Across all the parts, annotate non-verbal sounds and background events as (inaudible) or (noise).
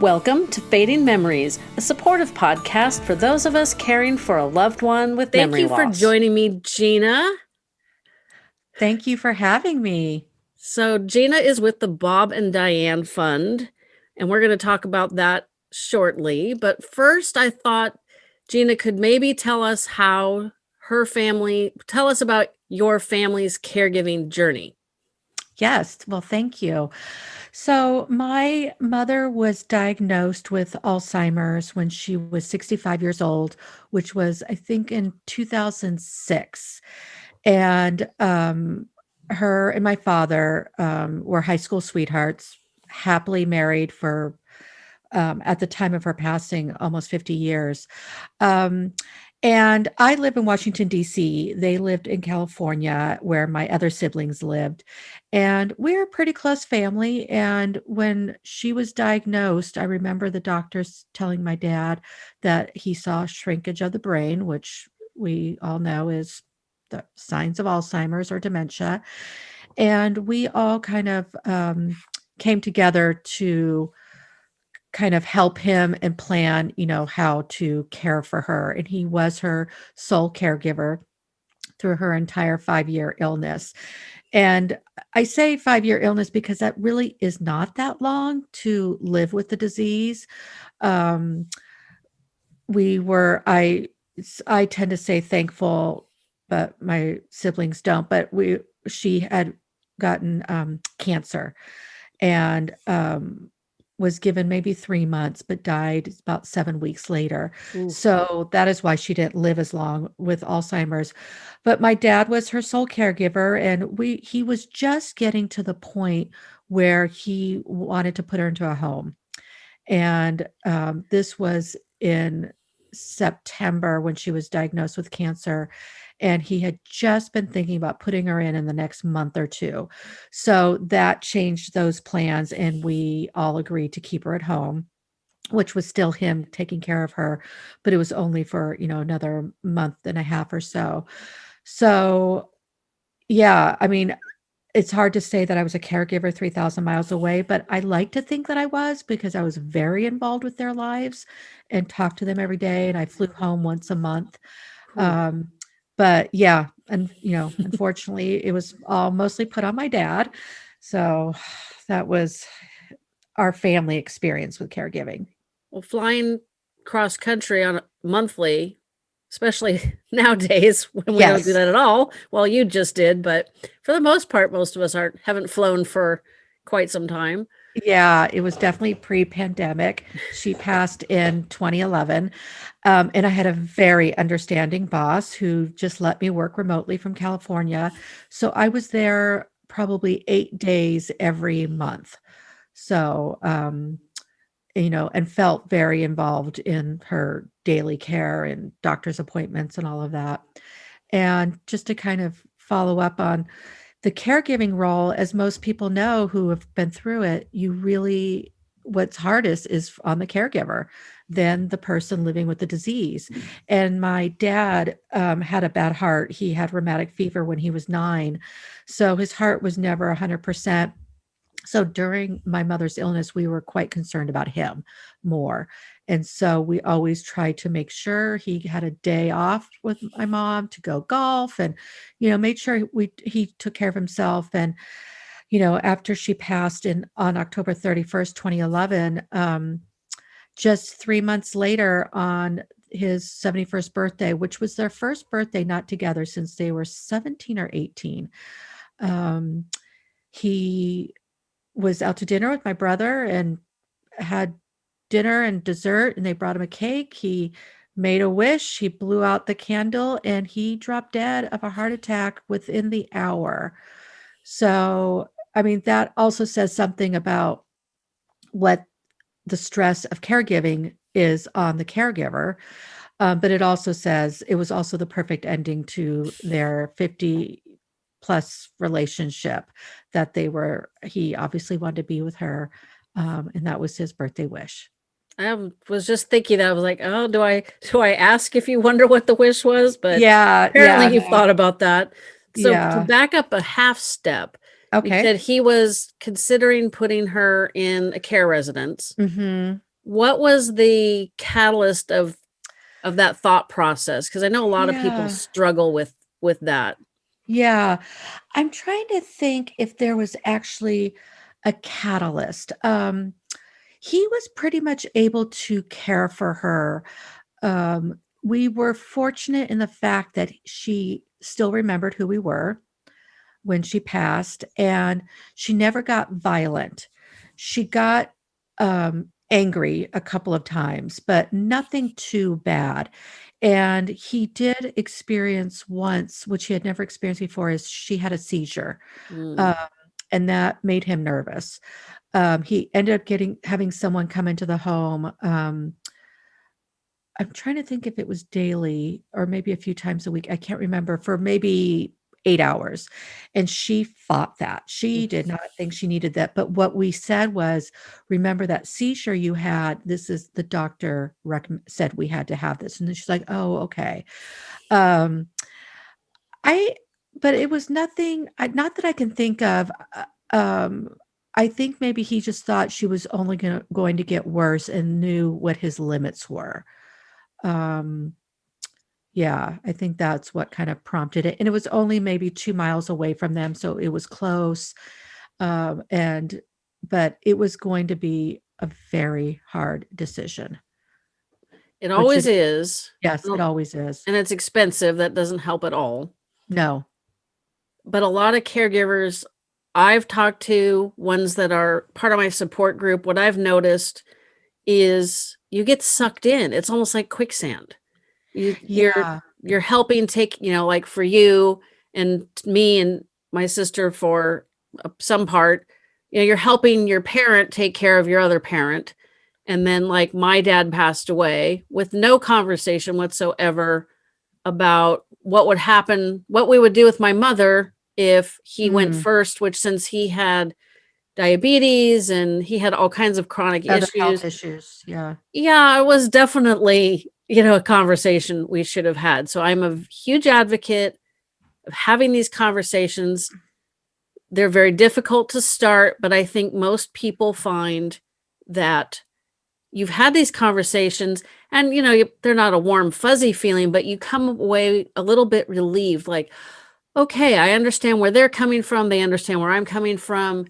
Welcome to Fading Memories, a supportive podcast for those of us caring for a loved one with Thank memory you for joining me, Gina. Thank you for having me. So, Gina is with the Bob and Diane Fund, and we're going to talk about that shortly. But first, I thought Gina could maybe tell us how her family, tell us about your family's caregiving journey. Yes, well, thank you. So, my mother was diagnosed with Alzheimer's when she was 65 years old, which was, I think, in 2006. And um, her and my father um, were high school sweethearts, happily married for, um, at the time of her passing, almost 50 years. Um, and I live in Washington, D.C. They lived in California, where my other siblings lived. And we're a pretty close family. And when she was diagnosed, I remember the doctors telling my dad that he saw shrinkage of the brain, which we all know is the signs of Alzheimer's or dementia. And we all kind of um, came together to kind of help him and plan, you know, how to care for her. And he was her sole caregiver through her entire five year illness. And I say five year illness because that really is not that long to live with the disease. Um, we were, I, I tend to say thankful, but my siblings don't. But we, she had gotten um, cancer, and um, was given maybe three months, but died about seven weeks later. Ooh. So that is why she didn't live as long with Alzheimer's. But my dad was her sole caregiver, and we he was just getting to the point where he wanted to put her into a home. And um, this was in September when she was diagnosed with cancer and he had just been thinking about putting her in in the next month or two. So that changed those plans, and we all agreed to keep her at home which was still him taking care of her but it was only for you know another month and a half or so so yeah i mean it's hard to say that i was a caregiver 3000 miles away but i like to think that i was because i was very involved with their lives and talked to them every day and i flew home once a month Cool. um, but yeah, and you know, unfortunately, it was all mostly put on my dad. So that was our family experience with caregiving. well, flying cross country on a monthly, especially (laughs) nowadays when we don't do that at all. Well, you just did, but for the most part, most of us aren't haven't flown for quite some time. Yeah, it was definitely pre-pandemic. She passed in 2011. Um, and I had a very understanding boss who just let me work remotely from California. So I was there probably eight days every month. So, um, you know, and felt very involved in her daily care and doctor's appointments and all of that. And just to kind of follow up on the caregiving role, as most people know who have been through it, you really, what's hardest is on the caregiver than the person living with the disease. And my dad um, had a bad heart. He had rheumatic fever when he was nine. So his heart was never 100%. So during my mother's illness, we were quite concerned about him more. And so we always tried to make sure he had a day off with my mom to go golf and, you know, made sure we he took care of himself. And, you know, after she passed in on October 31st, 2011, um, just three months later on his 71st birthday, which was their first birthday not together since they were 17 or 18. Um, he was out to dinner with my brother and had dinner and dessert and they brought him a cake. He made a wish, he blew out the candle and he dropped dead of a heart attack within the hour. So, I mean, that also says something about what the stress of caregiving is on the caregiver. Um, but it also says it was also the perfect ending to their 50 plus relationship that they were, he obviously wanted to be with her. Um, and that was his birthday wish. I was just thinking that I was like, oh, do I do I ask if you wonder what the wish was? But yeah. apparently yeah. you've thought about that. So Yeah. to back up a half step, you Okay. said he was considering putting her in a care residence. hmm what was the catalyst of of that thought process? Because I know a lot of people struggle with with that. Yeah. I'm trying to think if there was actually a catalyst. Um, he was pretty much able to care for her. Um, we were fortunate in the fact that she still remembered who we were when she passed, and she never got violent. She got um, angry a couple of times, but nothing too bad. And he did experience once, which he had never experienced before, is she had a seizure, Mm. um, and that made him nervous. Um, he ended up getting having someone come into the home. Um, I'm trying to think if it was daily or maybe a few times a week. I can't remember for maybe 8 hours. And she fought that. She did not think she needed that. But what we said was, remember that seizure you had. This is the doctor said we had to have this. And then she's like, oh, okay. Um, I, but it was nothing, I, not that I can think of. uh, Um, I think maybe he just thought she was only gonna, going to get worse and knew what his limits were. Um, yeah, I think that's what kind of prompted it, and it was only maybe 2 miles away from them, so it was close, um, and but it was going to be a very hard decision, It which always is. yes, it always is. and it's expensive. That doesn't help at all. No. But a lot of caregivers I've talked to, ones that are part of my support group, what I've noticed is you get sucked in. It's almost like quicksand. You you're Yeah. you're helping take, you know, like for you and me and my sister for some part, you know, you're helping your parent take care of your other parent. And then like my dad passed away with no conversation whatsoever about what would happen, what we would do with my mother if he went Mm. first, which since he had diabetes and he had all kinds of chronic Other health issues. issues, yeah. Yeah, it was definitely, you know, a conversation we should have had. So I'm a huge advocate of having these conversations. They're very difficult to start, but I think most people find that you've had these conversations and you know you, they're not a warm fuzzy feeling but you come away a little bit relieved like okay i understand where they're coming from they understand where i'm coming from.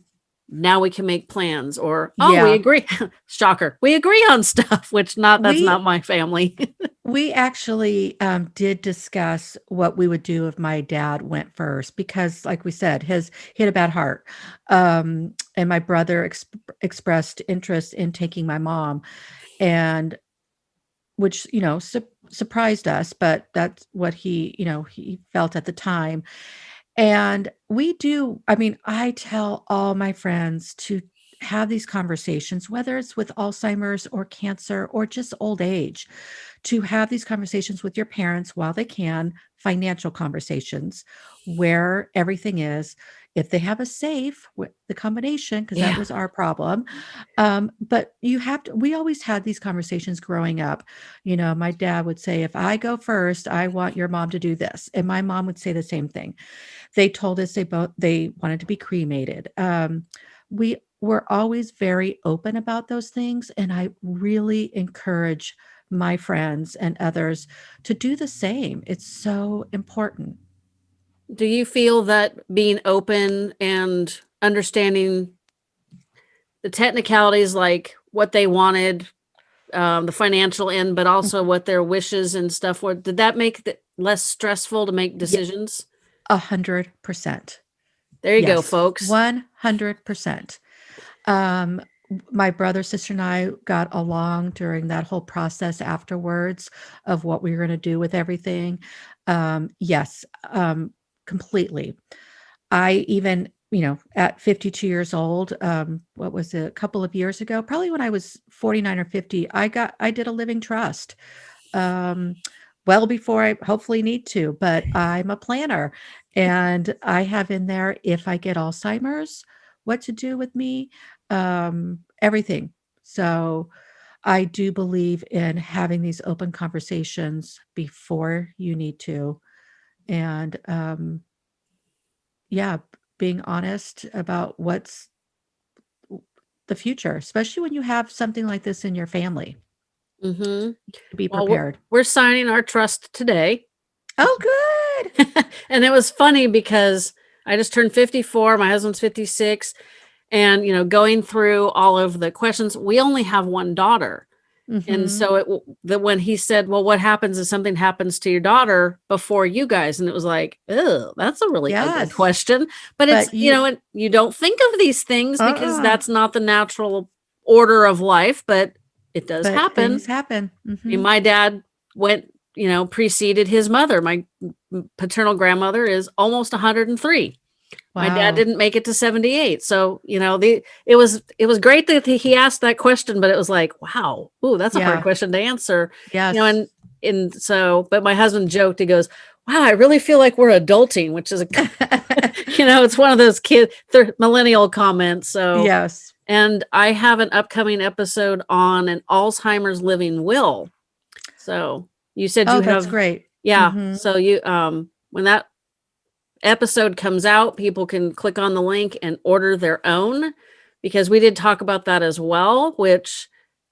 Now we can make plans or oh we agree (laughs) shocker we agree on stuff (laughs) which not that's We not my family. (laughs) We actually, um, did discuss what we would do if my dad went first because, like we said, his he had a bad heart. Um, and my brother exp expressed interest in taking my mom, and which, you know, surprised us, but that's what he, you know, he felt at the time. And we do I mean, I tell all my friends to have these conversations, whether it's with Alzheimer's or cancer or just old age, to have these conversations with your parents while they can, financial conversations, where everything is. If they have a safe, with the combination, because that yeah was our problem. Um, but you have to, we always had these conversations growing up. You know, my dad would say, if I go first, I want your mom to do this. And my mom would say the same thing. They told us they both they wanted to be cremated. Um, we were always very open about those things, and I really encourage my friends and others to do the same. It's so important. Do you feel that being open and understanding the technicalities like what they wanted um, the financial end but also what their wishes and stuff were did that make it less stressful to make decisions a hundred percent. there you go folks 100%. Um, my brother, sister, and I got along during that whole process afterwards of what we were going to do with everything. Um, yes, um, completely. I even, you know, at 52 years old, um, what was it, a couple of years ago, probably when I was 49 or 50, I got, I did a living trust. Um, well before I hopefully need to, but I'm a planner and I have in there if I get Alzheimer's, what to do with me, um, everything. So I do believe in having these open conversations before you need to. And um, yeah, being honest about what's the future, especially when you have something like this in your family. Mm-hmm. Be Well, prepared. We're signing our trust today. Oh, good. (laughs) and it was funny because I just turned 54, my husband's 56, and you know, going through all of the questions, we only have one daughter. And Mhm. so it that when he said, "Well, what happens if something happens to your daughter before you guys?" and it was like, "Oh, that's a really Yes. question." But it's you, you- know, and you don't think of these things because Uh-uh. that's not the natural order of life, but it does But happen. Things happen. I Mhm. mean, my dad went, you know, preceded his mother. My paternal grandmother is almost 103. My dad didn't make it to 78. So, you know, the it was it was great that he asked that question, but it was like, wow, ooh, that's a Yeah. hard question to answer. Yeah. You know, and and so, but my husband joked, he goes, Wow, I really feel like we're adulting, which is a (laughs) (laughs) you know, it's one of those kid th- millennial comments. So yes. and I have an upcoming episode on an Alzheimer's living will. So you said Oh, you that's have great. yeah. Mhm. So you um when that episode comes out, people can click on the link and order their own because we did talk about that as well, which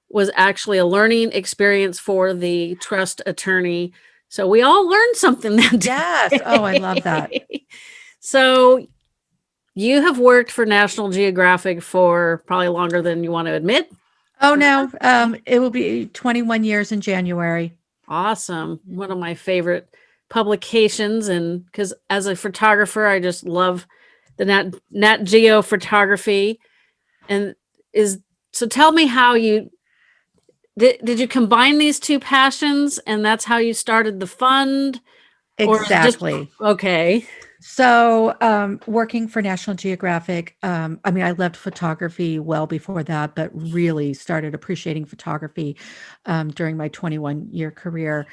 was actually a learning experience for the trust attorney. So we all learned something that day. (laughs) Yes. Oh, I love that. so you have worked for National Geographic for probably longer than you want to admit. Oh no. Um, it will be 21 years in January. Awesome. One of my favorite publications. And because as a photographer, I just love the Nat, Nat Geo photography. And is so tell me how you did, did you combine these two passions and that's how you started the fund? It just- Exactly. Okay. So, um, working for National Geographic, um, I mean, I loved photography well before that, but really started appreciating photography um, during my 21 year career.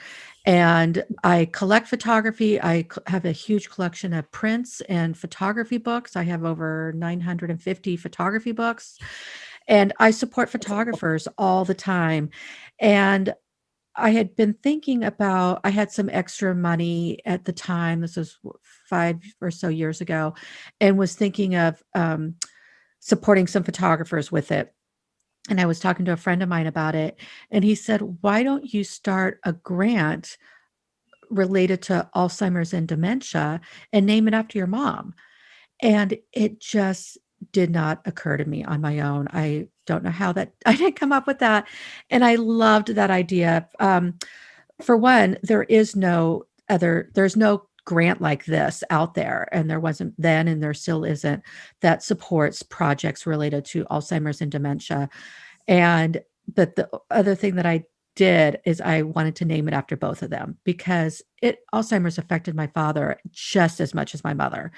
And I collect photography. I have a huge collection of prints and photography books. I have over 950 photography books. And I support photographers all the time. And I had been thinking about, I had some extra money at the time. This was five or so years ago, and was thinking of um, supporting some photographers with it. And I was talking to a friend of mine about it, and he said, Why don't you start a grant related to Alzheimer's and dementia and name it after your mom? And it just did not occur to me on my own. I don't know how that (laughs) I didn't come up with that. And I loved that idea. Um, for one, there is no other, there's no grant like this out there. And there wasn't then, and there still isn't, that supports projects related to Alzheimer's and dementia. And but the other thing that I did is I wanted to name it after both of them because it Alzheimer's affected my father just as much as my mother.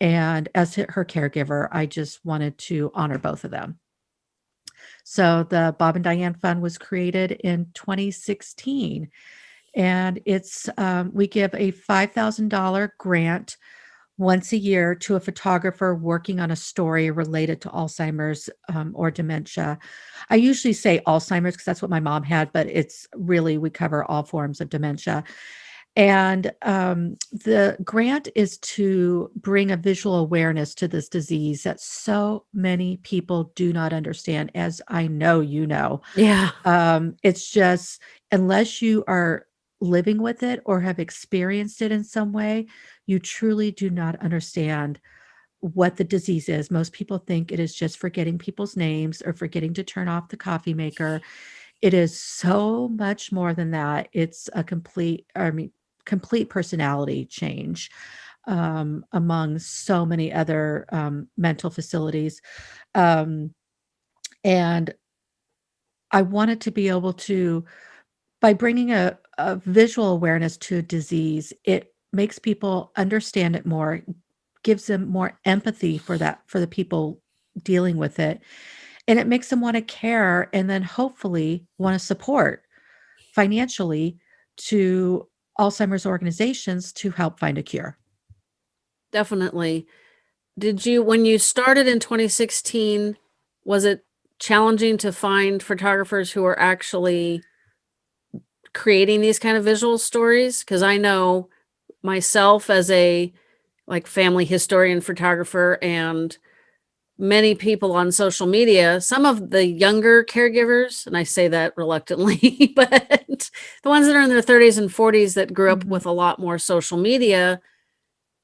And as her caregiver, I just wanted to honor both of them. So the Bob and Diane Fund was created in 2016. And it's um, we give a $5,000 grant once a year to a photographer working on a story related to Alzheimer's um, or dementia. I usually say Alzheimer's because that's what my mom had, but it's really we cover all forms of dementia. And um, the grant is to bring a visual awareness to this disease that so many people do not understand, as I know you know. Yeah. Um, it's just, unless you are living with it or have experienced it in some way, you truly do not understand what the disease is. Most people think it is just forgetting people's names or forgetting to turn off the coffee maker. It is so much more than that. It's a complete, I mean, complete personality change um, among so many other um, mental facilities. Um, and I wanted to be able to, by bringing a, a visual awareness to disease, it makes people understand it more, gives them more empathy for that, for the people dealing with it. And it makes them want to care and then hopefully want to support financially to Alzheimer's organizations to help find a cure. Definitely. Did you, when you started in 2016, was it challenging to find photographers who are actually creating these kind of visual stories? Because I know myself as a like family historian photographer and many people on social media, some of the younger caregivers, and I say that reluctantly, (laughs) but the ones that are in their 30s and 40s that grew up Mhm. with a lot more social media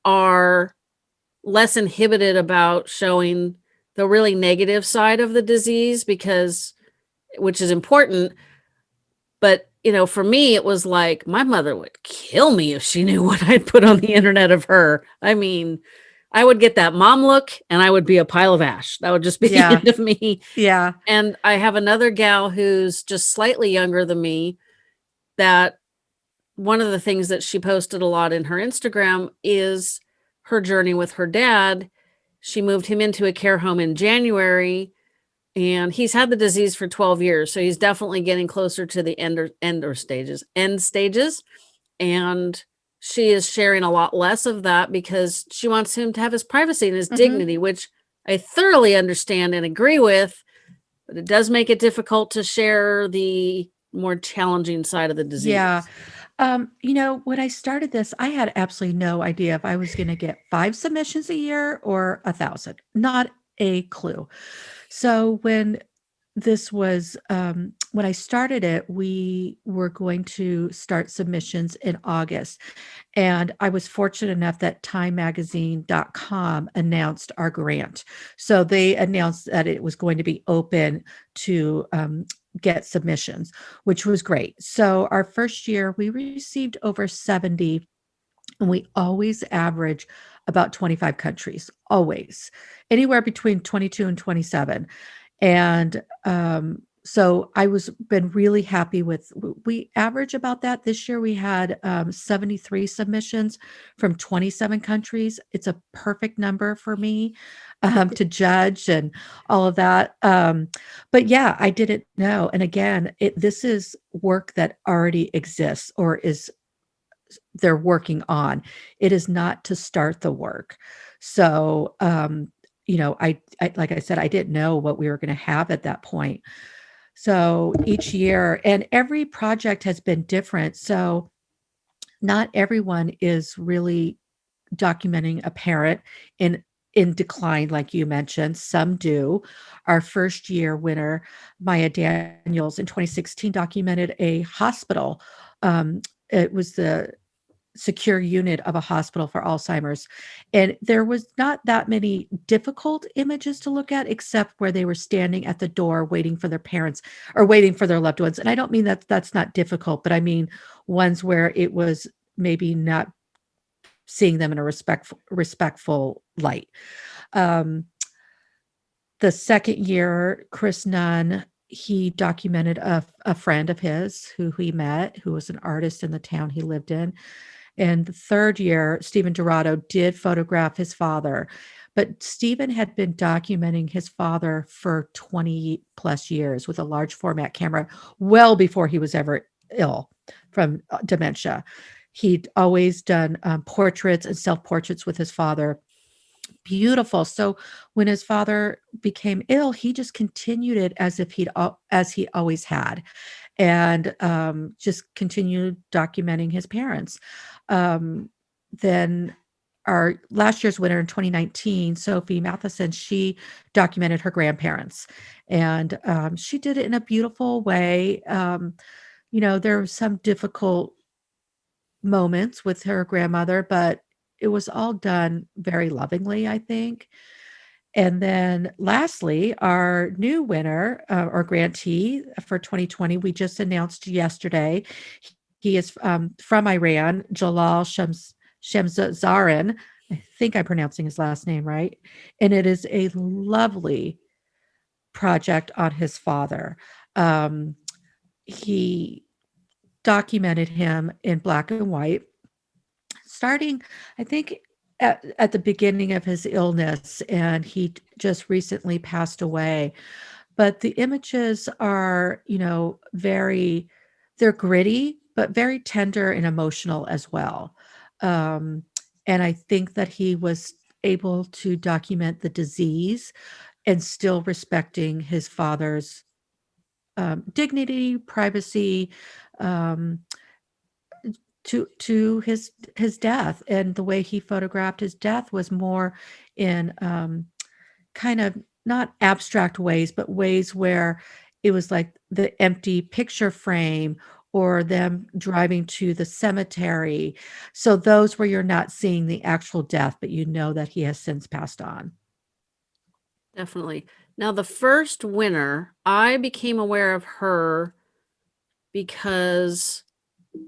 are less inhibited about showing the really negative side of the disease because which is important but you know for me it was like my mother would kill me if she knew (laughs) what i'd put on the internet of her i mean i would get that mom look and i would be a pile of ash that would just be (laughs) Yeah. the end of me Yeah. and I have another gal who's just slightly younger than me that one of the things that she posted a lot in her Instagram is her journey with her dad. She moved him into a care home in January and he's had the disease for 12 years. So he's definitely getting closer to the ender ender stages, end stages. And she is sharing a lot less of that because she wants him to have his privacy and his Mhm. dignity, which I thoroughly understand and agree with but it does make it difficult to share the more challenging side of the disease. Yeah. Um, you know, when I started this, I had absolutely no idea if I was going to get five submissions a year or a thousand, not a clue. So when this was, um, when I started it, we were going to start submissions in August. And I was fortunate enough that timemagazine.com announced our grant. So they announced that it was going to be open to um, get submissions, which was great. So our first year, we received over 70, and we always average about 25 countries, always anywhere between 22 and 27. And um, so I was been really happy with we average about that. This year we had um, 73 submissions from 27 countries. It's a perfect number for me um, to judge and all of that um, but yeah i didn't know. And again it this is work that already exists or is they're working on. It is not to start the work. So um you know i, I like i said i didn't know what we were going to have at that point so each year and every project has been different. So not everyone is really documenting a parent in in decline like you mentioned. Some do. Our first year winner Maja Daniels in 2016 documented a hospital um, it was the secure unit of a hospital for alzheimer's and there was not that many difficult images to look at except where they were standing at the door waiting for their parents or waiting for their loved ones and i don't mean that that's not difficult but i mean ones where it was maybe not seeing them in a respectful respectful light. Um, the second year, Chris Nunn, he documented a, a friend of his who he met, who was an artist in the town he lived in. And the third year, Stephen Dorado did photograph his father. But Stephen had been documenting his father for 20 plus years with a large format camera, well before he was ever ill from uh, dementia. He'd always done um, portraits and self portraits with his father. Beautiful. So when his father became ill, he just continued it as if he'd as he always had, and um, just continued documenting his parents. Um, then our last year's winner in 2019, Sophie Matheson, she documented her grandparents, and um, she did it in a beautiful way. Um, you know, there were some difficult moments with her grandmother, but it was all done very lovingly, I think. And then lastly, our new winner uh, or grantee for 2020, we just announced yesterday. He is um, from Iran, Jalal Shams, Shamzarin. I think I'm pronouncing his last name right. And it is a lovely project on his father. Um, he documented him in black and white starting i think at, at the beginning of his illness and he just recently passed away. But the images are you know very they're gritty but very tender and emotional as well. Um, and i think that he was able to document the disease and still respecting his father's um, dignity privacy um, to to his his death and the way he photographed his death was more in um kind of not abstract ways, but ways where it was like the empty picture frame or them driving to the cemetery. So those where you're not seeing the actual death, but you know that he has since passed on. Definitely. Now, the first winner, I became aware of her because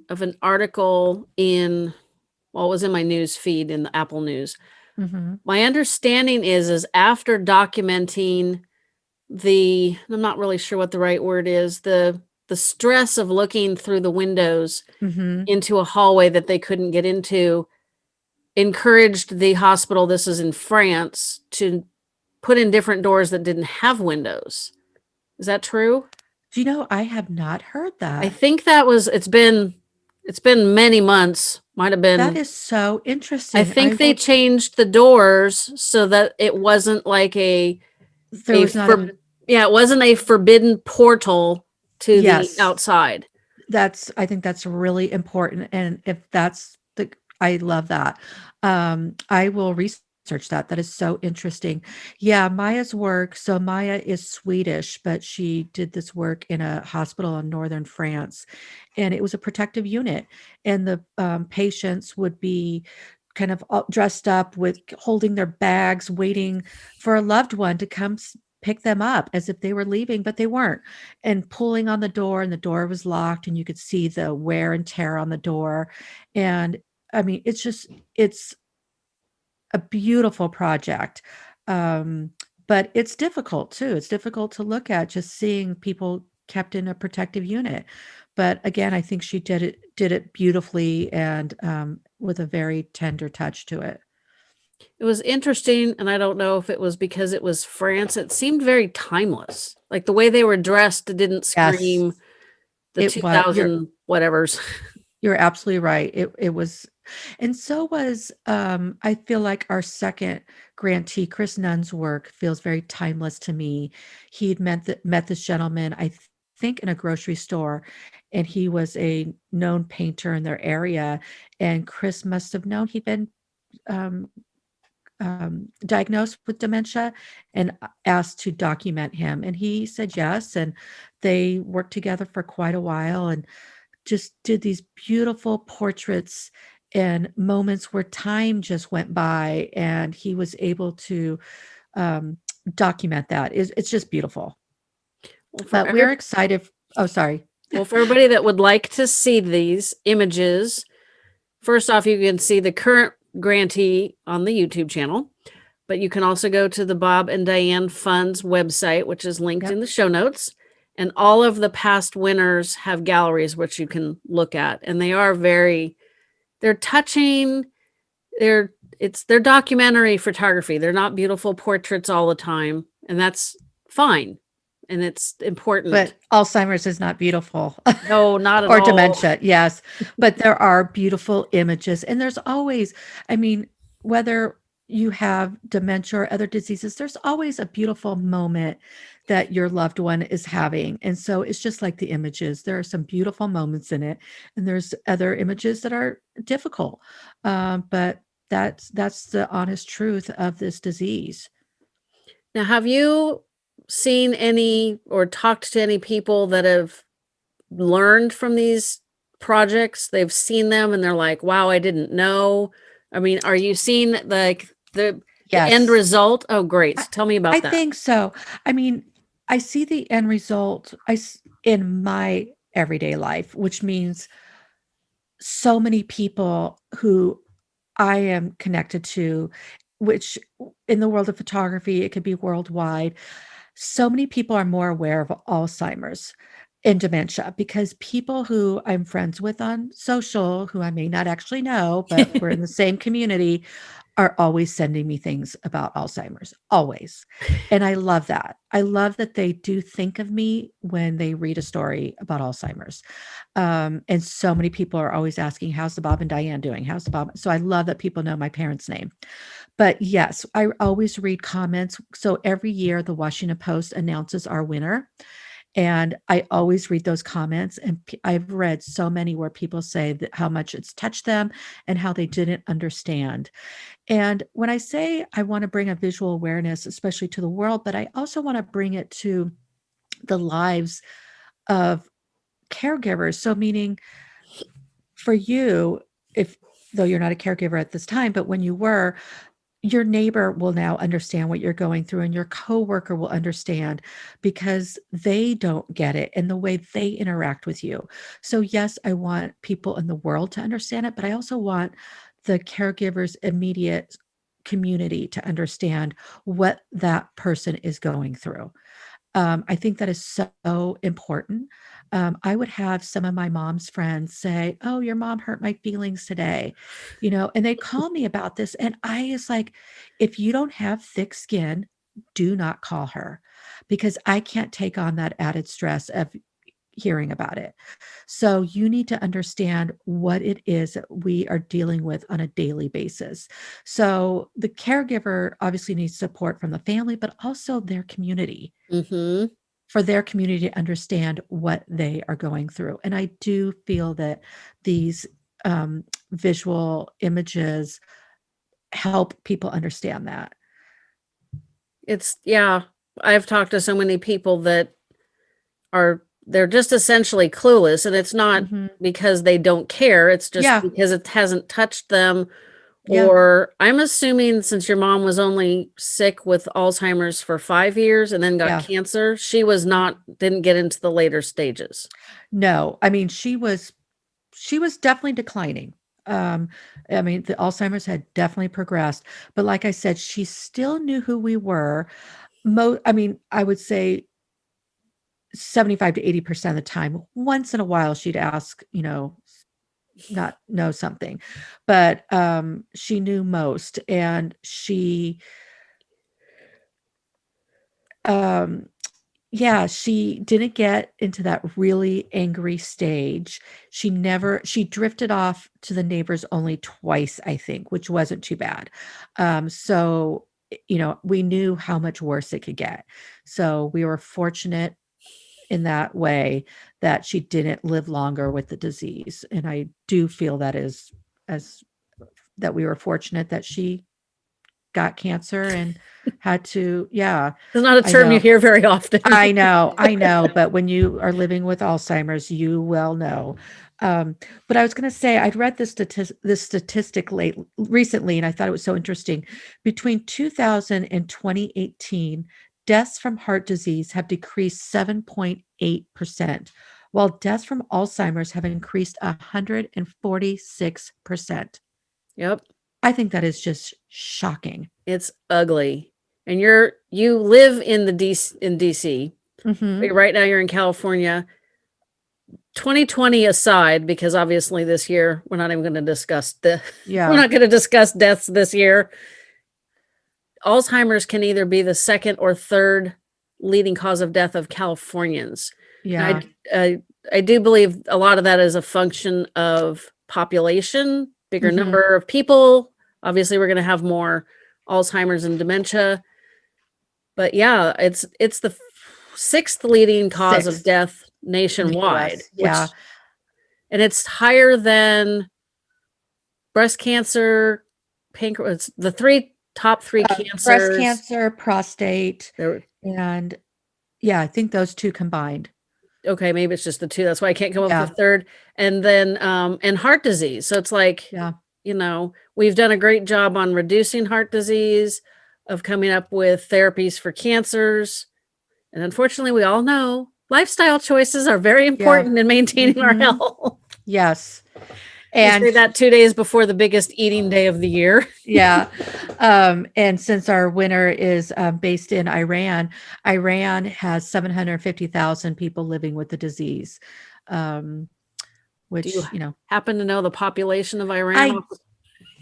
of an article in, well, it was in my news feed in the Apple News. Mhm. My understanding is, is after documenting the, I'm not really sure what the right word is, the the stress of looking through the windows Mhm. into a hallway that they couldn't get into, encouraged the hospital, this is in France, to put in different doors that didn't have windows. Is that true? Do you know, I have not heard that. I think that was it's been it's been many months, might have been That is so interesting. I think I they changed the doors so that it wasn't like a there a was not a yeah, it wasn't a forbidden portal to the outside. That's I think that's really important, and if that's the I love that. Um, I will research that. That is so interesting. Yeah, Maja's work so Maja is Swedish, but she did this work in a hospital in northern France, and it was a protective unit, and the, um, patients would be kind of dressed up with holding their bags, waiting for a loved one to come pick them up as if they were leaving, but they weren't and pulling on the door and the door was locked and you could see the wear and tear on the door. And I mean, it's just it's a beautiful project. Um, but it's difficult too. It's difficult to look at just seeing people kept in a protective unit. But again, I think she did it did it beautifully and um, with a very tender touch to it. It was interesting, and I don't know if it was because it was France. It seemed very timeless. Like the way they were dressed didn't Yes. scream the was you're 2000 whatevers. (laughs) You're absolutely right. It it was and so was, um, I feel like our 2nd grantee, Chris Nunn's work feels very timeless to me. He'd met met this gentleman, I th think in a grocery store, and he was a known painter in their area, and Chris must have known he'd been, um um, diagnosed with dementia and asked to document him, and he said yes, and they worked together for quite a while and just did these beautiful portraits and moments where time just went by, and he was able to, um, document that. It's it's just beautiful. Well, But we're excited oh, sorry. well, for everybody that would like to see these images, first off, you can see the current grantee on the YouTube channel, but you can also go to the Bob and Diane Fund's website, which is linked Yep. in the show notes. And all of the past winners have galleries which you can look at, and they are very they're touching. They're it's they're documentary photography. They're not beautiful portraits all the time, and that's fine. And it's important. But Alzheimer's is not beautiful. (laughs) no, not at all. Or all. dementia, yes. But there are beautiful images, and there's always I mean, whether you have dementia or other diseases, there's always a beautiful moment that your loved one is having, and so it's just like the images. There are some beautiful moments in it, and there's other images that are difficult, um, but that's that's the honest truth of this disease. Now, have you seen any or talked to any people that have learned from these projects? They've seen them and they're like, "Wow, I didn't know." I mean, are you seeing like the, the end result? Oh, great. So tell me about I that. think so. I mean, I see the end result I, in my everyday life, which means so many people who I am connected to, which in the world of photography, it could be worldwide. So many people are more aware of Alzheimer's and dementia because people who I'm friends with on social, who I may not actually know, but we're in the (laughs) same community, are always sending me things about Alzheimer's, always. (laughs) And I love that. I love that they do think of me when they read a story about Alzheimer's. Um, and so many people are always asking, "How's the Bob and Diane doing? How's the Bob?" So I love that people know my parents' name. But yes, I always read comments. So every year, the Washington Post announces our winner, And I always read those comments, and I've read so many where people say that how much it's touched them and how they didn't understand. And when I say I want to bring a visual awareness, especially to the world, but I also want to bring it to the lives of caregivers. So, meaning for you, if though you're not a caregiver at this time, but when you were, your neighbor will now understand what you're going through and your coworker will understand because they don't get it and the way they interact with you. So yes, I want people in the world to understand it, but I also want the caregiver's immediate community to understand what that person is going through. Um, I think that is so important. Um, I would have some of my mom's friends say, "Oh, your mom hurt my feelings today," you know, and they call me about this, and I is like, if you don't have thick skin, do not call her because I can't take on that added stress of hearing about it. So you need to understand what it is that we are dealing with on a daily basis. So the caregiver obviously needs support from the family, but also their community hmm for their community to understand what they are going through. And I do feel that these um, visual images help people understand that. It's yeah. I've talked to so many people that are they're just essentially clueless, and it's not Mhm. because they don't care. It's just Yeah. because it hasn't touched them. Yeah. Or I'm assuming since your mom was only sick with Alzheimer's for five years and then got Yeah. cancer, she was not didn't get into the later stages. No, I mean, she was she was definitely declining. Um, I mean, the Alzheimer's had definitely progressed, but like I said, she still knew who we were. Mo I mean, I would say 75 to 80% of the time. Once in a while, she'd ask, you know, not know something, but um, she knew most, and she, um, yeah, she didn't get into that really angry stage. She never, she drifted off to the neighbors only twice, I think, which wasn't too bad. Um, so, you know, we knew how much worse it could get. So we were fortunate in that way that she didn't live longer with the disease. And I do feel that is as that we were fortunate that she got cancer and had to, yeah, It's not a term you hear very often. I know, I (laughs) know, but when you are living with Alzheimer's, you will know. Um, but I was going to say, I'd read this statistic, this statistic late recently, and I thought it was so interesting. Between 2000 and 2018, deaths from heart disease have decreased 7.8%, while deaths from Alzheimer's have increased 146%. Yep. I think that is just shocking. It's ugly. And you're you live in the DC in DC. Mhm. but Right now you're in California. 2020 aside, because obviously this year we're not even going to discuss the (laughs) yeah. we're not going to discuss deaths this year. Alzheimer's can either be the second or third leading cause of death of Californians. Yeah. I, I I do believe a lot of that is a function of population, bigger Mhm. number of people. Obviously, we're going to have more Alzheimer's and dementia. But yeah, it's it's the sixth leading cause of death nationwide. US, Yeah. and it's higher than breast cancer, pancreas. The three top three Uh, cancers. breast cancer, prostate, there- and yeah, I think those two combined. okay, maybe it's just the two. That's why I can't come up Yeah. with a third. And then um and heart disease. So it's like Yeah. you know, we've done a great job on reducing heart disease, of coming up with therapies for cancers. And unfortunately, we all know lifestyle choices are very important in maintaining our Mhm. health. Yes. And that two days before the biggest eating day of the year. (laughs) yeah. Um, and since our winner is um, based in Iran, Iran has 750,000 people living with the disease. Um, which, you you know, Happen to know the population of Iran? I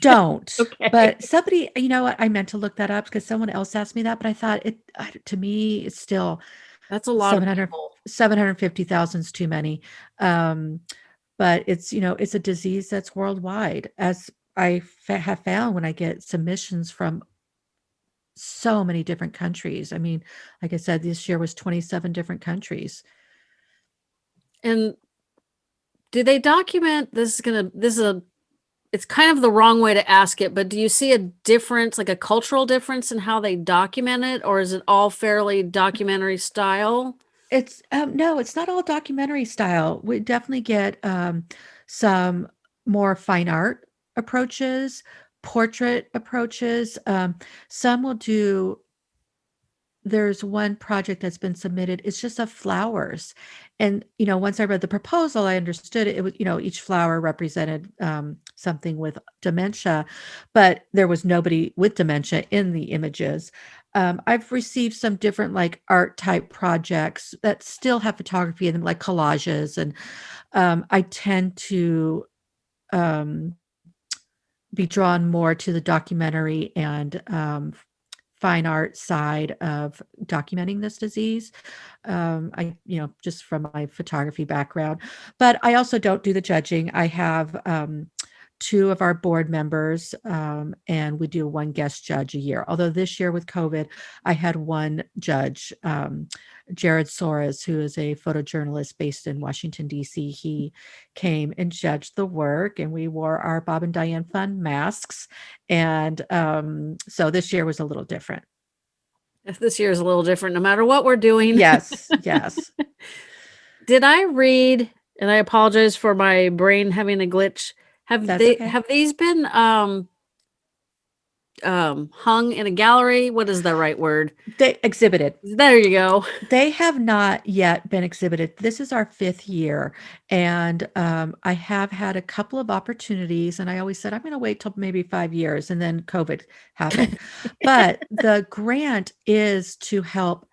don't. (laughs) Okay. But somebody, you know what? I meant to look that up because someone else asked me that, but I thought it, to me, it's still That's a lot 700 people. 750,000 is too many. Um, but it's, you know, it's a disease that's worldwide, as I have found when I get submissions from so many different countries. I mean, like I said, this year was 27 different countries. And do they document this is gonna this is a it's kind of the wrong way to ask it, but do you see a difference, like a cultural difference in how they document it, or is it all fairly documentary style? It's um, no, it's not all documentary style. We definitely get um, some more fine art approaches, portrait approaches. Um, some will do there's one project that's been submitted. It's just of flowers. And, you know, once I read the proposal, I understood it. It was, you know, each flower represented um, something with dementia, but there was nobody with dementia in the images. Um, I've received some different like art type projects that still have photography in them, like collages. And um, I tend to um, be drawn more to the documentary and um, fine art side of documenting this disease. Um, I, you know, just from my photography background, but I also don't do the judging. I have um, two of our board members, um, and we do one guest judge a year. Although this year with COVID, I had one judge, um, Jared Soares, who is a photojournalist based in Washington, D.C. He came and judged the work, and we wore our Bob and Diane Fund masks. And um, so this year was a little different. If this year is a little different, no matter what we're doing. Yes, yes. (laughs) Did I read, and I apologize for my brain having a glitch. Have That's they okay. have these been um um hung in a gallery? What is the right word? They exhibited. There you go. (laughs) They have not yet been exhibited. This is our fifth year, and um, I have had a couple of opportunities. And I always said I'm going to wait till maybe five years, and then COVID happened. (laughs) but the grant is to help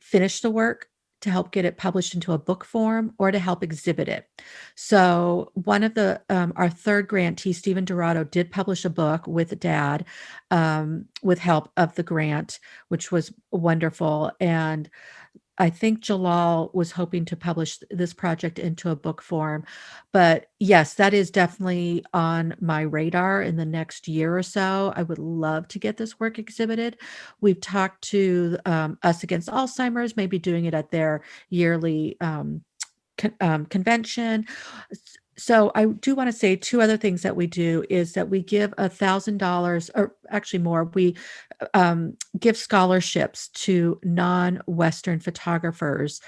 finish the work, to help get it published into a book form, or to help exhibit it. So one of the um, our third grantee, Stephen Dorado, did publish a book with Dad, um, with help of the grant, which was wonderful. And I think Jalal was hoping to publish this project into a book form. But yes, that is definitely on my radar in the next year or so. I would love to get this work exhibited. We've talked to um, Us Against Alzheimer's, maybe doing it at their yearly um, con- um, convention. So I do want to say two other things that we do is that we give a thousand dollars, or actually more. We um, give scholarships to non-Western photographers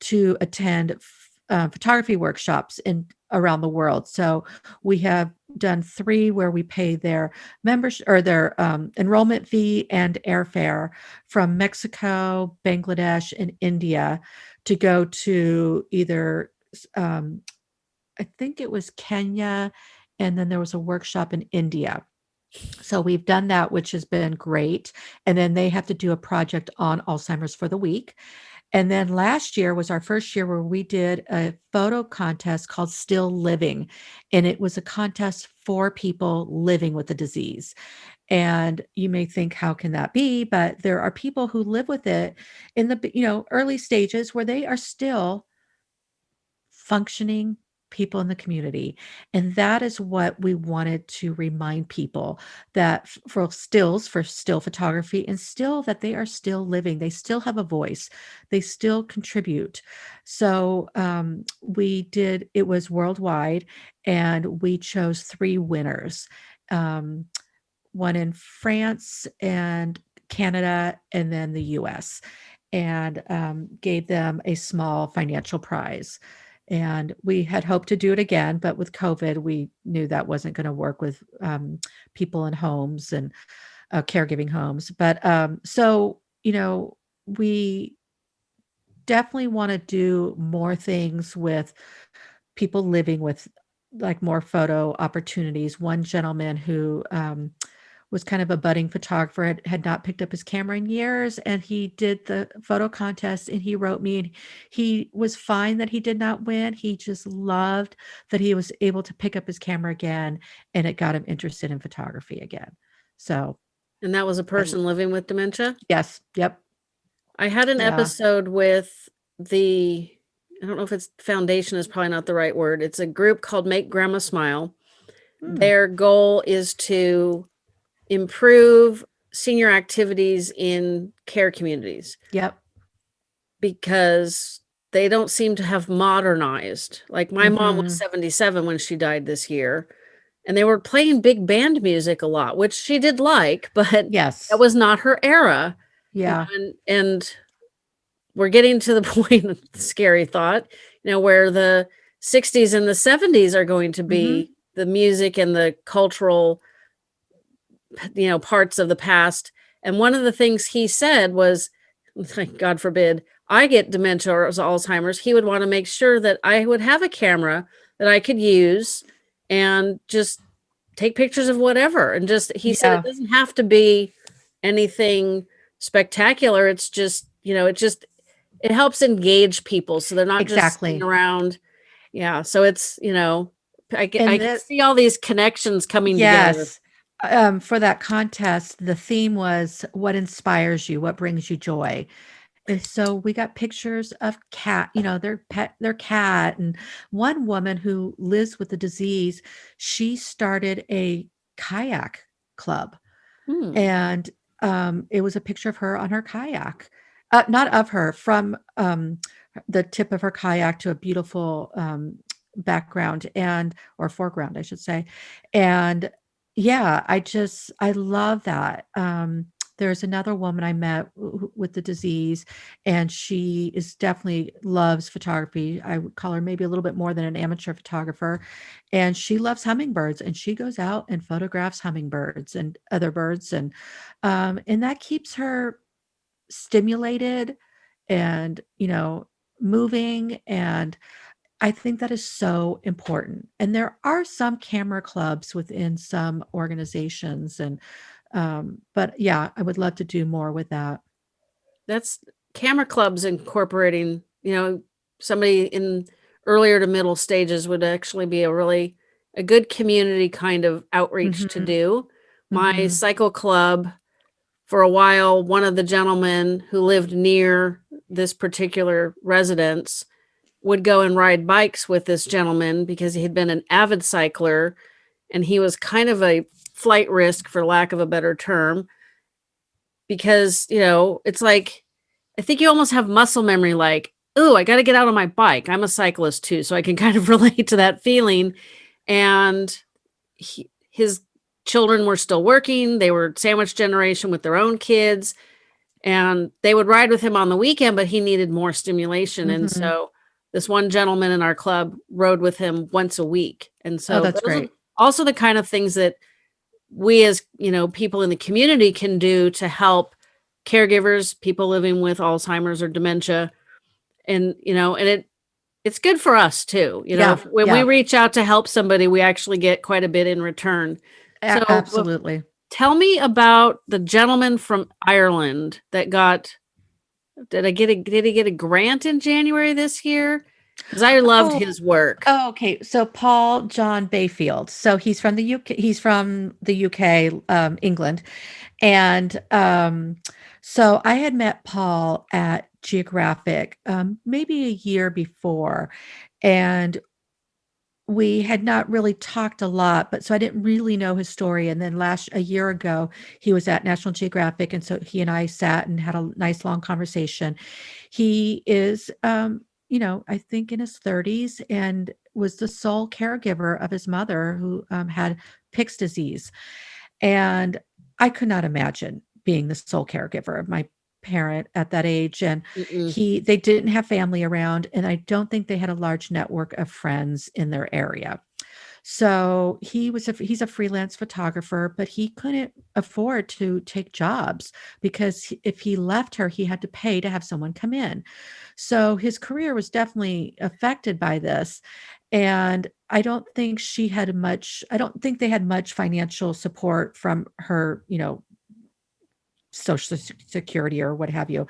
to attend uh, photography workshops in around the world. So we have done three where we pay their membership or their um, enrollment fee and airfare from Mexico, Bangladesh, and India to go to either um, I think it was Kenya, and then there was a workshop in India. So we've done that, which has been great. And then they have to do a project on Alzheimer's for the week. And then last year was our first year where we did a photo contest called Still Living. And it was a contest for people living with the disease. And you may think, how can that be? But there are people who live with it in the, you know, early stages where they are still functioning people in the community. And that is what we wanted to remind people that for stills, for still photography, and still that they are still living, they still have a voice, they still contribute. So um, we did, it was worldwide, and we chose three winners. Um, one in France and Canada, and then the US, and um, gave them a small financial prize. And we had hoped to do it again, but with COVID, we knew that wasn't going to work with um, people in homes and uh, caregiving homes. But um, so, you know, we definitely want to do more things with people living with like more photo opportunities. One gentleman who um, was kind of a budding photographer, had, had not picked up his camera in years, and he did the photo contest and he wrote me and he was fine that he did not win. He just loved that he was able to pick up his camera again and it got him interested in photography again. So, And that was a person living with dementia. yes, yep. I had an Yeah. episode with the I don't know if it's foundation is probably not the right word. It's a group called Make Grandma Smile. Hmm. Their goal is to improve senior activities in care communities Yep. because they don't seem to have modernized. Like my mom was Mhm. 77 when she died this year, and they were playing big band music a lot, which she did like, (laughs) but Yes. that was not her era. yeah. And and we're getting to the (laughs) point, scary thought, you know, where the 60s and the 70s are going to be the music and the cultural you know parts of the past. And one of the things he said was, like, (laughs) God forbid, I get dementia or Alzheimer's, he would want to make sure that I would have a camera that I could use and just take pictures of whatever. And just, he said, it doesn't have to be anything spectacular. It's just, you know, it just, it helps engage people so they're not just Exactly. sitting around. Yeah. So it's, you know, I I can see all these connections coming together. Um, for that contest, the theme was what inspires you, what brings you joy. And so we got pictures of cat, you know, their pet, their cat. And one woman who lives with the disease, she started a kayak club. Hmm. and um, it was a picture of her on her kayak uh, not of her from um, the tip of her kayak to a beautiful um, background and or foreground i should say and yeah i just i love that um, there's another woman i met with the disease and she is definitely loves photography i would call her maybe a little bit more than an amateur photographer and she loves hummingbirds and she goes out and photographs hummingbirds and other birds and um, and that keeps her stimulated and you know moving and i think that is so important and there are some camera clubs within some organizations and um, but yeah i would love to do more with that that's camera clubs incorporating you know somebody in earlier to middle stages would actually be a really a good community kind of outreach to Mhm. do my Mhm. cycle club for a while one of the gentlemen who lived near this particular residence would go and ride bikes with this gentleman because he had been an avid cycler and he was kind of a flight risk for lack of a better term because you know it's like i think you almost have muscle memory like oh i got to get out on my bike. I'm a cyclist too. So i can (laughs) kind of relate to that feeling. And he, his children were still working. They were sandwich generation with their own kids and they would ride with him on the weekend but he needed more stimulation. And Mhm. so this one gentleman in our club rode with him once a week. And so oh that's great. also the kind of things that we as you know people in the community can do to help caregivers people living with alzheimer's or dementia. And you know and it it's good for us too. You know Yeah, when yeah. we reach out to help somebody we actually get quite a bit in return. So, absolutely. tell me about the gentleman from ireland that got did i get a did he get a grant in january this year because i loved Oh. his work Oh, okay. So Paul John Bayfield. So he's from the UK. He's from the UK, um, England, and um, so I had met Paul at Geographic um, maybe a year before, and we had not really talked a lot. But so I didn't really know his story. And then last a year ago, he was at National Geographic, and so he and I sat and had a nice long conversation. He is. Um, you know, I think in his 30s and was the sole caregiver of his mother who um, had Pick's disease. And I could not imagine being the sole caregiver of my parent at that age. And Mm-mm. he, they didn't have family around, and I don't think they had a large network of friends in their area. So he was a he's a freelance photographer, but he couldn't afford to take jobs because if he left her, he had to pay to have someone come in. So his career was definitely affected by this. And I don't think she had much, I don't think they had much financial support from her, you know, social security or what have you.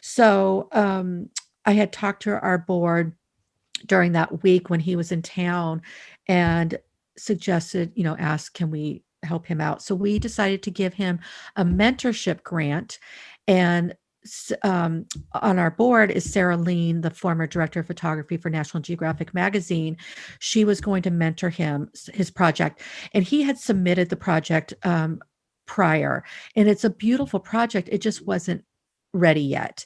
So um, I had talked to our board during that week when he was in town and suggested, you know, ask, can we help him out? So we decided to give him a mentorship grant. And um, on our board is Sarah Leen, the former director of photography for National Geographic magazine. She was going to mentor him, his project, and he had submitted the project um, prior. And it's a beautiful project. It just wasn't ready yet.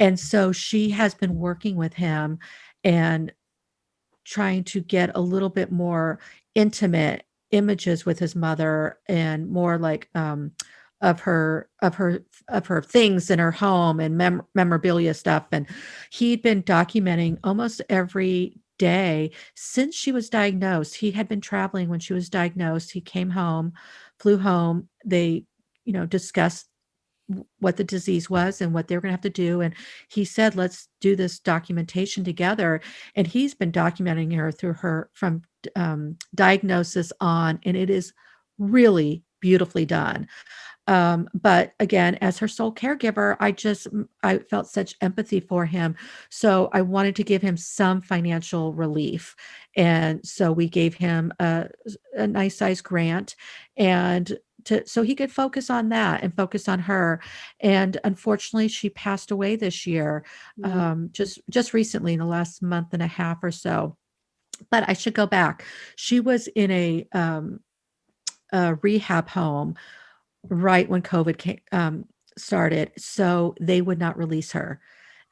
And so she has been working with him and trying to get a little bit more intimate images with his mother and more like um of her of her of her things in her home and mem- memorabilia stuff and he'd been documenting almost every day since she was diagnosed he had been traveling when she was diagnosed he came home flew home they you know discussed what the disease was and what they were going to have to do and he said let's do this documentation together and he's been documenting her through her from um, diagnosis on and it is really beautifully done um, but again as her sole caregiver i just i felt such empathy for him. So i wanted to give him some financial relief. And so we gave him a, a nice size grant and to so he could focus on that and focus on her. And unfortunately she passed away this year Mhm. um just just recently in the last month and a half or so. But i should go back. She was in a um a rehab home right when covid came, um started so they would not release her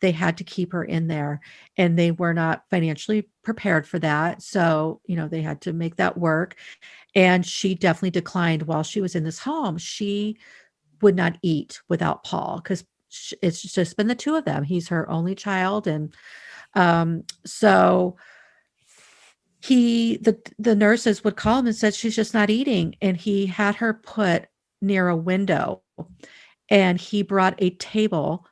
they had to keep her in there and they were not financially prepared for that so you know they had to make that work and she definitely declined while she was in this home. She would not eat without Paul because it's just been the two of them. He's her only child. And um, so he the the nurses would call him and said she's just not eating. And he had her put near a window and he brought a table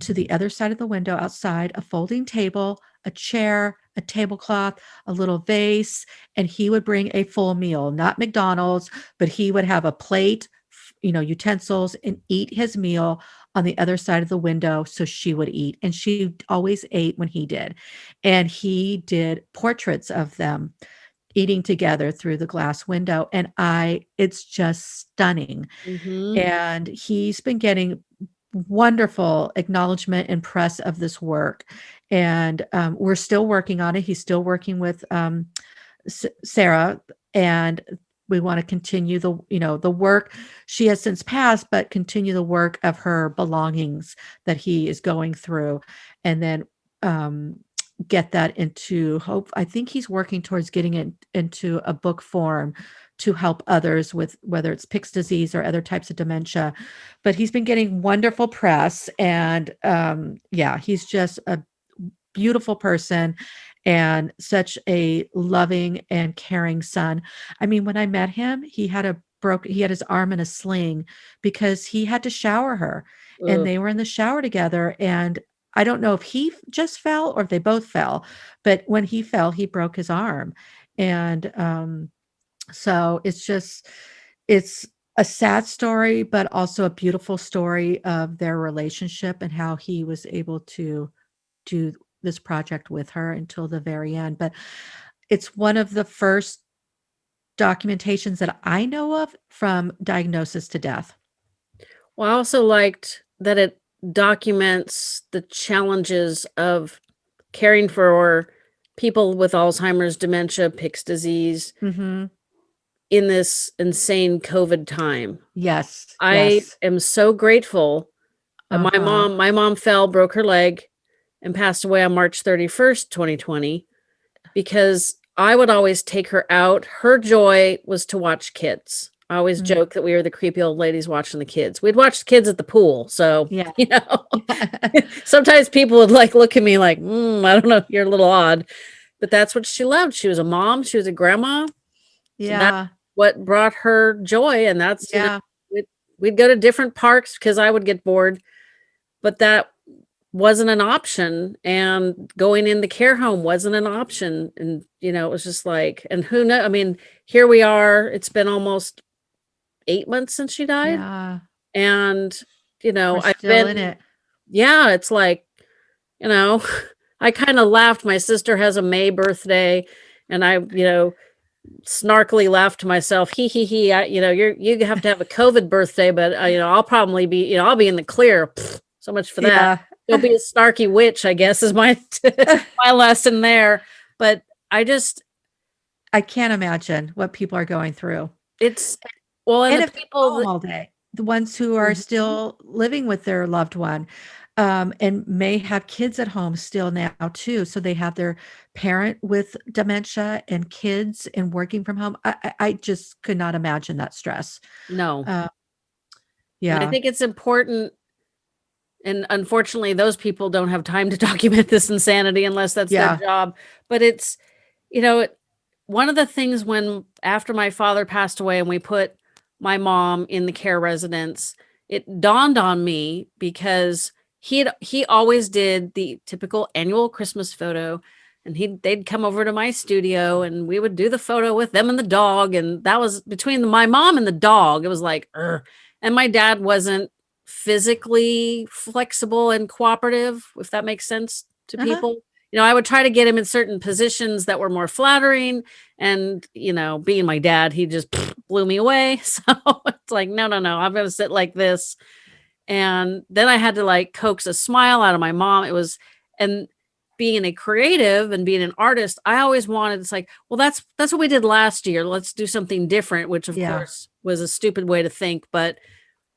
to the other side of the window outside, a folding table, a chair, a tablecloth, a little vase, and he would bring a full meal, not McDonald's, but he would have a plate, you know, utensils and eat his meal on the other side of the window so she would eat. And she always ate when he did. And he did portraits of them eating together through the glass window and I it's just stunning. Mhm. And he's been getting wonderful acknowledgement and press of this work. And um, we're still working on it. He's still working with um, S- Sarah, and we want to continue the you know the work she has since passed, but continue the work of her belongings that he is going through, and then um, get that into hope. I think he's working towards getting it into a book form to help others with whether it's Pick's disease or other types of dementia. But he's been getting wonderful press, and um, yeah, he's just a beautiful person and such a loving and caring son. I mean, when I met him, he had a broke he had his arm in a sling because he had to shower her and they were in the shower together and I don't know if he just fell or if they both fell, but when he fell, he broke his arm. And um so it's just it's a sad story, but also a beautiful story of their relationship and how he was able to do this project with her until the very end. But it's one of the first documentations that I know of from diagnosis to death. Well, I also liked that it documents the challenges of caring for people with Alzheimer's, dementia, Pick's disease Mhm. in this insane COVID time. Yes. I yes. am so grateful. Uh, My Uh-huh. mom, my mom fell, broke her leg, and passed away on March 31st, 2020, because I would always take her out. Her joy was to watch kids. I always Mm. joke that we were the creepy old ladies watching the kids. We'd watch the kids at the pool. So, Yeah. (laughs) you know, (laughs) (laughs) sometimes people would like look at me like, mm, I don't know, you're a little odd. But that's what she loved. She was a mom, she was a grandma. yeah. What brought her joy. And that's, you know, Yeah. we'd, we'd go to different parks because I would get bored. But that wasn't an option. And going in the care home wasn't an option. And, you know, it was just like, and who know? I mean, here we are. It's been almost eight months since she died. Yeah. And, you know, We're I've still been in it. yeah, it's like, you know, (laughs) I kind of laughed. My sister has a May birthday, and I, you know, snarkily laughed to myself, He, he, he, I, you know, you're you have to have a (laughs) COVID birthday, but uh, you know, I'll probably be, you know, I'll be in the clear. Pfft, so much for that. Yeah. You'll be a snarky witch, I guess, is my (laughs) my lesson there. But I just, I can't imagine what people are going through. it's well, and, And the if people, that- all day, the ones who are Mhm. still living with their loved one. um, and may have kids at home still now too. So they have their parent with dementia and kids and working from home. I, I, just could not imagine that stress. No. Uh, And I think it's important and unfortunately those people don't have time to (laughs) document this insanity unless that's Yeah. their job. But it's you know, it, one of the things when after my father passed away and we put my mom in the care residence, it dawned on me because he had he always did the typical annual Christmas photo and he they'd come over to my studio and we would do the photo with them and the dog and that was between the, my mom and the dog it was like "Ugh." and my dad wasn't physically flexible and cooperative if that makes sense to Uh-huh. people you know i would try to get him in certain positions that were more flattering and you know being my dad he just (laughs) blew me away. (laughs) So it's like no no no i'm gonna sit like this. And then i had to like coax a smile out of my mom. It was and being a creative and being an artist i always wanted it's like well that's that's what we did last year. Let's do something different which of Yeah. course was a stupid way to think. But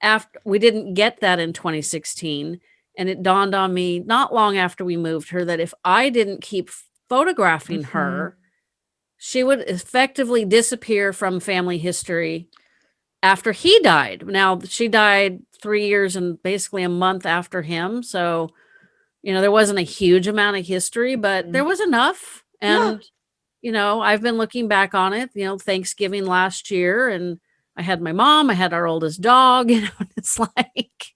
after we didn't get that in 2016 and it dawned on me not long after we moved her that if i didn't keep photographing Mhm. her she would effectively disappear from family history after he died now she died three years and basically a month after him so you know there wasn't a huge amount of history but there was enough Yeah. and you know i've been looking back on it you know thanksgiving last year and i had my mom i had our oldest dog (laughs) you know and it's like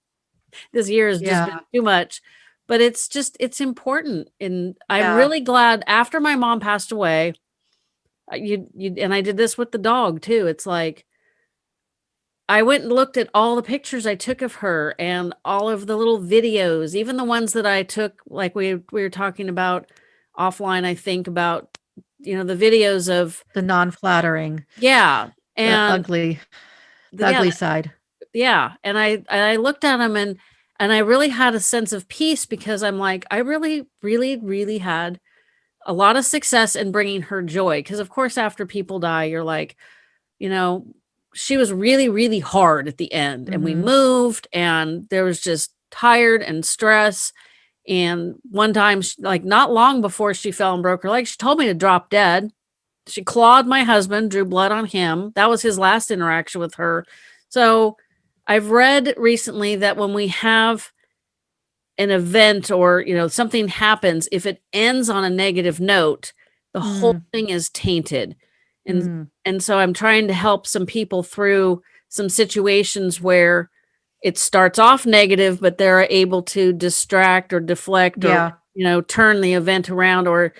this year has just been too much but it's just it's important and i'm Yeah. really glad after my mom passed away uh, you you and i did this with the dog too it's like I went and looked at all the pictures I took of her and all of the little videos, even the ones that I took, like we we were talking about offline, I think about, you know, the videos of The non-flattering, yeah, the and ugly, the the- yeah, ugly side. yeah, and I I looked at them and and I really had a sense of peace because I'm like, I really, really, really had a lot of success in bringing her joy. Because of course, after people die, you're like, you know, she was really, really hard at the end, and we Mhm. moved, and there was just tired and stress. And one time, like not long before she fell and broke her leg, she told me to drop dead. She clawed my husband, drew blood on him. That was his last interaction with her. So I've read recently that when we have an event or you know something happens, if it ends on a negative note, the whole thing is tainted. And Mm. and so I'm trying to help some people through some situations where it starts off negative, but they're able to distract or deflect or you know turn the event around or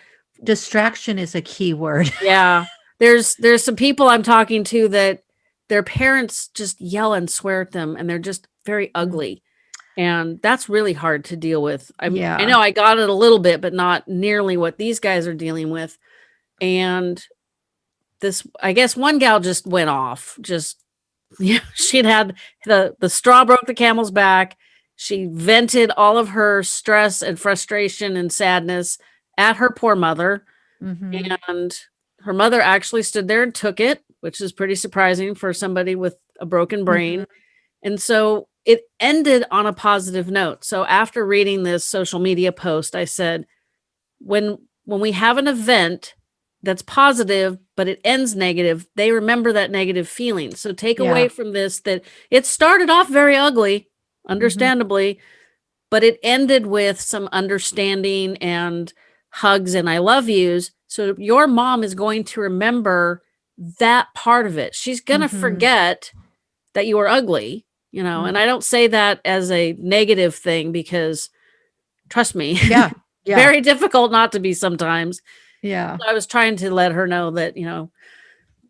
Distraction is a key word. yeah there's there's some people i'm talking to that their parents just yell and swear at them and they're just very ugly. And that's really hard to deal with. I i Yeah. know i got it a little bit but not nearly what these guys are dealing with. And this i guess one gal just went off just (laughs) yeah she'd had the the straw broke the camel's back. She vented all of her stress and frustration and sadness at her poor mother. Mhm. and her mother actually stood there and took it, which is pretty surprising for somebody with a broken mm-hmm. brain. And so it ended on a positive note. So after reading this social media post, I said, when when we have an event that's positive but it ends negative, they remember that negative feeling. So take Yeah. away from this that it started off very ugly, mm-hmm. understandably, but it ended with some understanding and hugs and I love yous. So your mom is going to remember that part of it. She's going to Mhm. forget that you were ugly, you know, and I don't say that as a negative thing because trust me, (laughs) Yeah. Yeah. very difficult not to be sometimes. yeah. I was trying to let her know that, you know,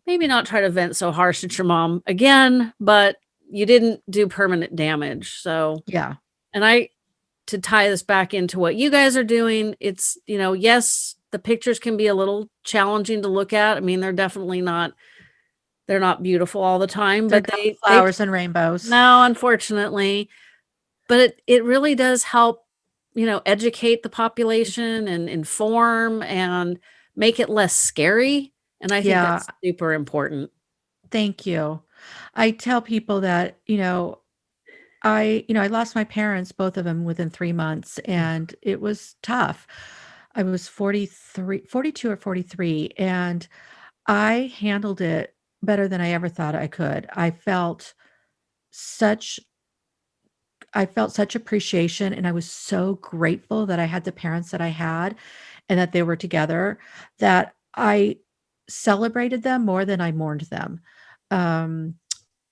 maybe not try to vent so harsh at your mom again, but you didn't do permanent damage. So, Yeah. and I, to tie this back into what you guys are doing, it's, you know, yes, the pictures can be a little challenging to look at. I mean, they're definitely not, they're not beautiful all the time, They're but they, they flowers and rainbows. no, unfortunately. But it, it really does help, you know, educate the population and inform and make it less scary. And I think Yeah. that's super important. Thank you. I tell people that, you know, I, you know, I lost my parents, both of them within 3 months, and it was tough. I was 43 42 or 43, and I handled it better than I ever thought I could. I felt such I felt such appreciation, and I was so grateful that I had the parents that I had and that they were together, that I celebrated them more than I mourned them. Um,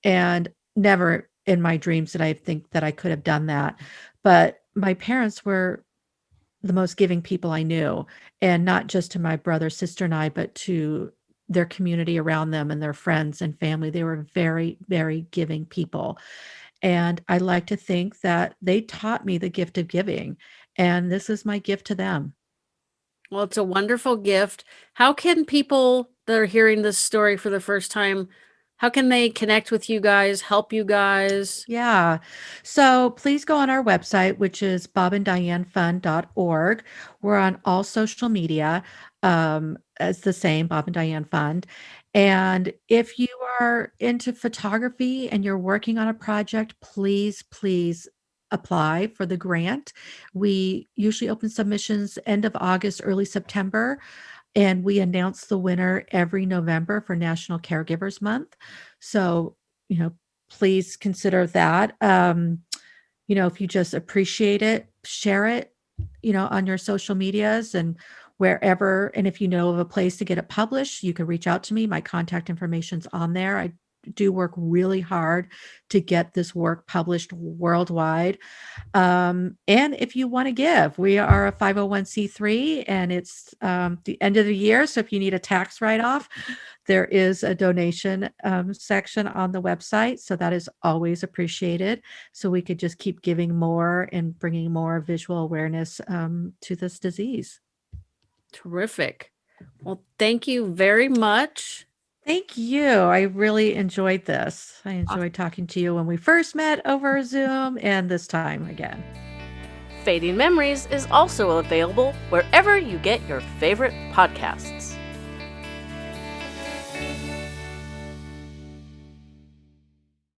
and never in my dreams did I think that I could have done that. But my parents were the most giving people I knew, and not just to my brother, sister, and I, but to their community around them and their friends and family. They were very, very giving people. And I like to think that they taught me the gift of giving, and this is my gift to them. Well, it's a wonderful gift. How can people that are hearing this story for the first time, how can they connect with you guys, help you guys? Yeah. So please go on our website, which is bobanddianefund.org. We're on all social media um, as the same, Bob and Diane Fund. And if you are into photography and you're working on a project, please, please apply for the grant. We usually open submissions end of August, early September, and we announce the winner every November for National Caregivers Month. So, you know, please consider that. Um, you know, if you just appreciate it, share it, you know, on your social medias and wherever. And if you know of a place to get it published, you can reach out to me. My contact information's on there. I do work really hard to get this work published worldwide. Um, and if you want to give, we are a 501c3 and it's um, the end of the year. So if you need a tax write off, there is a donation um, section on the website. So that is always appreciated. So we could just keep giving more and bringing more visual awareness um, to this disease. Terrific. Well, thank you very much. Thank you. I really enjoyed this. I enjoyed talking to you when we first met over (laughs) Zoom and this time again. Fading Memories is also available wherever you get your favorite podcasts.